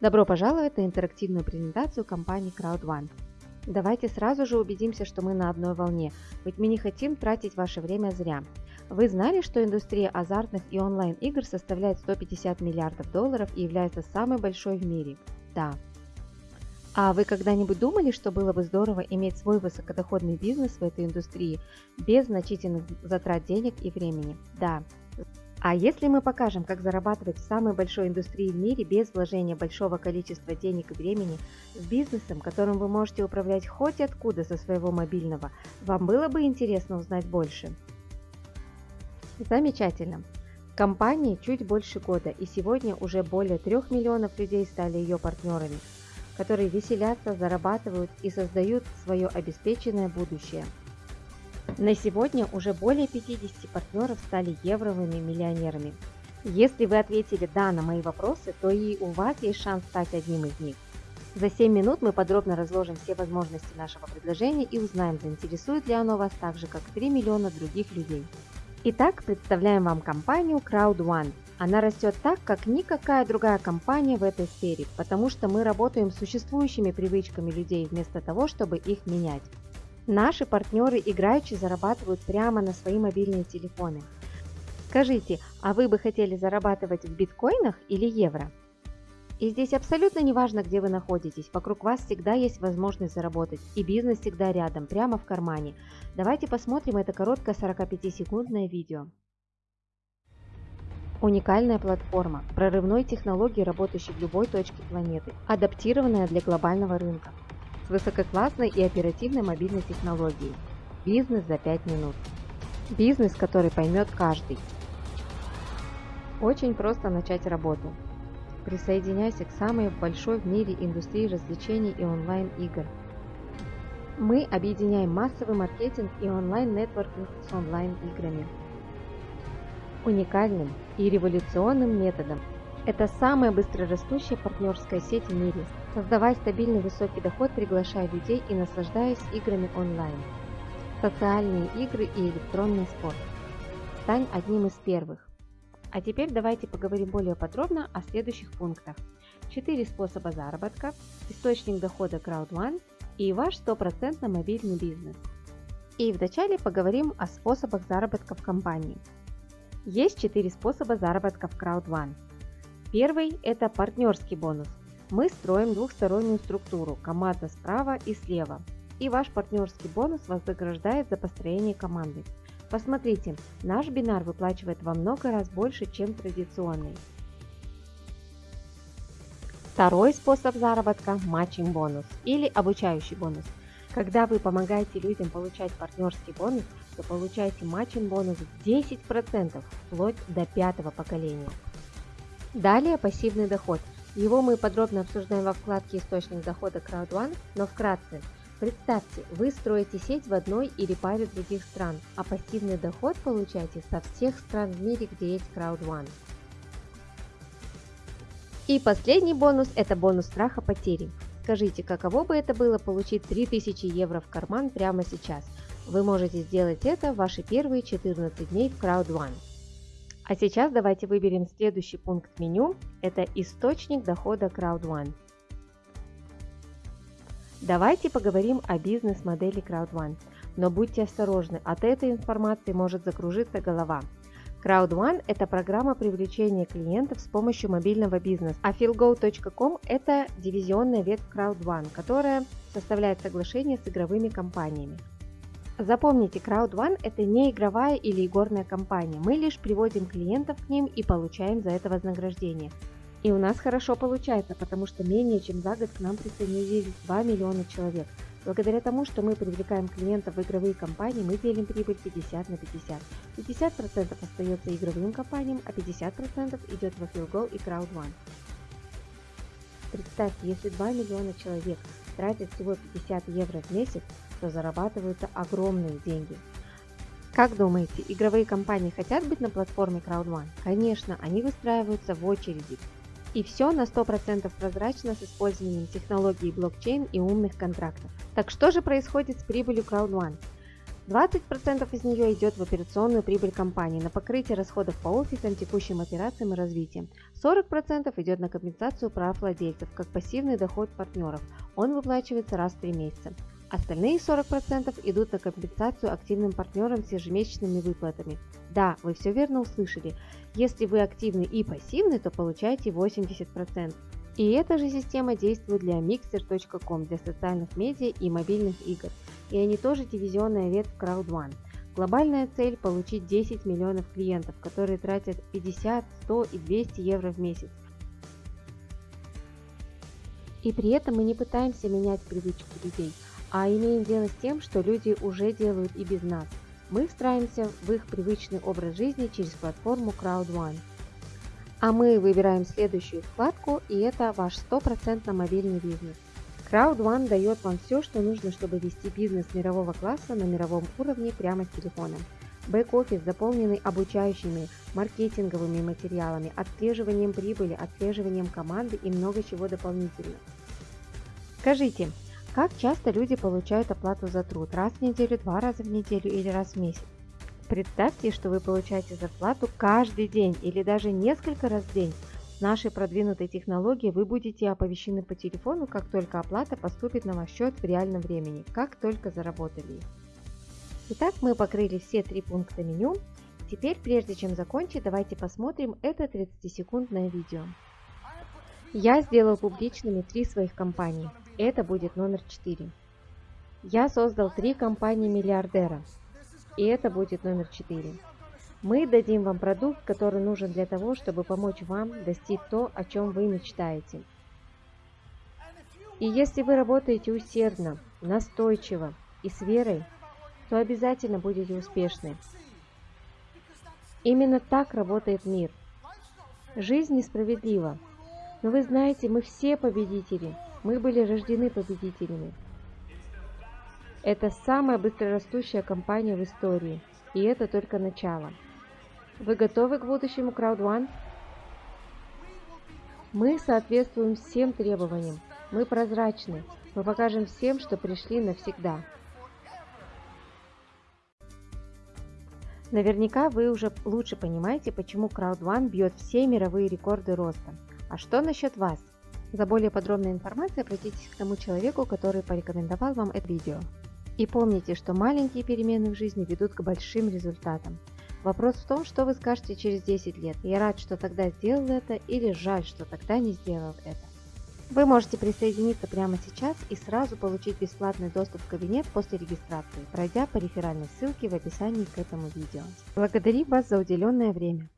Добро пожаловать на интерактивную презентацию компании CrowdOne. Давайте сразу же убедимся, что мы на одной волне, ведь мы не хотим тратить ваше время зря. Вы знали, что индустрия азартных и онлайн-игр составляет 150 миллиардов долларов и является самой большой в мире? Да. А вы когда-нибудь думали, что было бы здорово иметь свой высокодоходный бизнес в этой индустрии без значительных затрат денег и времени? Да. А если мы покажем, как зарабатывать в самой большой индустрии в мире без вложения большого количества денег и времени, с бизнесом, которым вы можете управлять хоть откуда со своего мобильного, вам было бы интересно узнать больше? Замечательно. Компании чуть больше года, и сегодня уже более 3 миллионов людей стали ее партнерами, которые веселятся, зарабатывают и создают свое обеспеченное будущее – на сегодня уже более 50 партнеров стали евровыми миллионерами. Если вы ответили «да» на мои вопросы, то и у вас есть шанс стать одним из них. За 7 минут мы подробно разложим все возможности нашего предложения и узнаем, заинтересует ли оно вас так же, как 3 миллиона других людей. Итак, представляем вам компанию CrowdOne. Она растет так, как никакая другая компания в этой сфере, потому что мы работаем с существующими привычками людей вместо того, чтобы их менять. Наши партнеры играючи зарабатывают прямо на свои мобильные телефоны. Скажите, а вы бы хотели зарабатывать в биткоинах или евро? И здесь абсолютно не важно, где вы находитесь, вокруг вас всегда есть возможность заработать, и бизнес всегда рядом, прямо в кармане. Давайте посмотрим это короткое 45-секундное видео. Уникальная платформа, прорывной технологии, работающей в любой точке планеты, адаптированная для глобального рынка с высококлассной и оперативной мобильной технологией. Бизнес за 5 минут. Бизнес, который поймет каждый. Очень просто начать работу. Присоединяйся к самой большой в мире индустрии развлечений и онлайн-игр. Мы объединяем массовый маркетинг и онлайн-нетворкинг с онлайн-играми. Уникальным и революционным методом это самая быстрорастущая партнерская сеть в мире. Создавай стабильный высокий доход, приглашая людей и наслаждаясь играми онлайн. Социальные игры и электронный спорт. Стань одним из первых. А теперь давайте поговорим более подробно о следующих пунктах. 4 способа заработка, источник дохода CrowdOne и ваш стопроцентно мобильный бизнес. И вначале поговорим о способах заработка в компании. Есть 4 способа заработка в CrowdOne. Первый – это партнерский бонус. Мы строим двухстороннюю структуру, команда справа и слева. И ваш партнерский бонус вознаграждает за построение команды. Посмотрите, наш бинар выплачивает во много раз больше, чем традиционный. Второй способ заработка – matching бонус или обучающий бонус. Когда вы помогаете людям получать партнерский бонус, то получаете matching бонус в 10% вплоть до пятого поколения. Далее пассивный доход. Его мы подробно обсуждаем во вкладке «Источник дохода CrowdOne», но вкратце. Представьте, вы строите сеть в одной или паре других стран, а пассивный доход получаете со всех стран в мире, где есть CrowdOne. И последний бонус – это бонус страха потери. Скажите, каково бы это было получить 3000 евро в карман прямо сейчас? Вы можете сделать это в ваши первые 14 дней в CrowdOne. А сейчас давайте выберем следующий пункт меню. Это источник дохода CrowdOne. Давайте поговорим о бизнес-модели CrowdOne. Но будьте осторожны, от этой информации может закружиться голова. CrowdOne – это программа привлечения клиентов с помощью мобильного бизнеса, а feelgo.com – это дивизионная ветвь CrowdOne, которая составляет соглашение с игровыми компаниями. Запомните, CrowdOne – это не игровая или игорная компания. Мы лишь приводим клиентов к ним и получаем за это вознаграждение. И у нас хорошо получается, потому что менее чем за год к нам присоединились 2 миллиона человек. Благодаря тому, что мы привлекаем клиентов в игровые компании, мы делим прибыль 50 на 50. 50% остается игровым компаниям, а 50% идет в Affilgo и CrowdOne. Представьте, если 2 миллиона человек тратят всего 50 евро в месяц, то зарабатываются огромные деньги. Как думаете, игровые компании хотят быть на платформе CrowdOne? Конечно, они выстраиваются в очереди. И все на 100% прозрачно с использованием технологий блокчейн и умных контрактов. Так что же происходит с прибылью CrowdOne? 20% из нее идет в операционную прибыль компании на покрытие расходов по офисам, текущим операциям и развитием. 40% идет на компенсацию прав владельцев, как пассивный доход партнеров. Он выплачивается раз в 3 месяца. Остальные 40% идут на компенсацию активным партнерам с ежемесячными выплатами. Да, вы все верно услышали. Если вы активны и пассивны, то получаете 80%. И эта же система действует для mixer.com, для социальных медиа и мобильных игр и они тоже дивизионная ветвь CrowdOne. Глобальная цель – получить 10 миллионов клиентов, которые тратят 50, 100 и 200 евро в месяц. И при этом мы не пытаемся менять привычки людей, а имеем дело с тем, что люди уже делают и без нас. Мы встраиваемся в их привычный образ жизни через платформу CrowdOne. А мы выбираем следующую вкладку, и это ваш стопроцентно мобильный бизнес. CrowdOne дает вам все, что нужно, чтобы вести бизнес мирового класса на мировом уровне прямо с телефона. Бэк-офис, заполненный обучающими, маркетинговыми материалами, отслеживанием прибыли, отслеживанием команды и много чего дополнительно. Скажите, как часто люди получают оплату за труд? Раз в неделю, два раза в неделю или раз в месяц? Представьте, что вы получаете зарплату каждый день или даже несколько раз в день нашей продвинутой технологии вы будете оповещены по телефону, как только оплата поступит на ваш счет в реальном времени, как только заработали их. Итак, мы покрыли все три пункта меню. Теперь, прежде чем закончить, давайте посмотрим это 30-секундное видео. Я сделал публичными три своих компании. Это будет номер 4. Я создал три компании миллиардера. И это будет номер 4. Мы дадим вам продукт, который нужен для того, чтобы помочь вам достичь то, о чем вы мечтаете. И если вы работаете усердно, настойчиво и с верой, то обязательно будете успешны. Именно так работает мир. Жизнь несправедлива. Но вы знаете, мы все победители. Мы были рождены победителями. Это самая быстрорастущая компания в истории. И это только начало. Вы готовы к будущему CrowdOne? Мы соответствуем всем требованиям. Мы прозрачны. Мы покажем всем, что пришли навсегда. Наверняка вы уже лучше понимаете, почему CrowdOne бьет все мировые рекорды роста. А что насчет вас? За более подробной информацией обратитесь к тому человеку, который порекомендовал вам это видео. И помните, что маленькие перемены в жизни ведут к большим результатам. Вопрос в том, что вы скажете через 10 лет. Я рад, что тогда сделал это или жаль, что тогда не сделал это. Вы можете присоединиться прямо сейчас и сразу получить бесплатный доступ в кабинет после регистрации, пройдя по реферальной ссылке в описании к этому видео. Благодарю вас за уделенное время.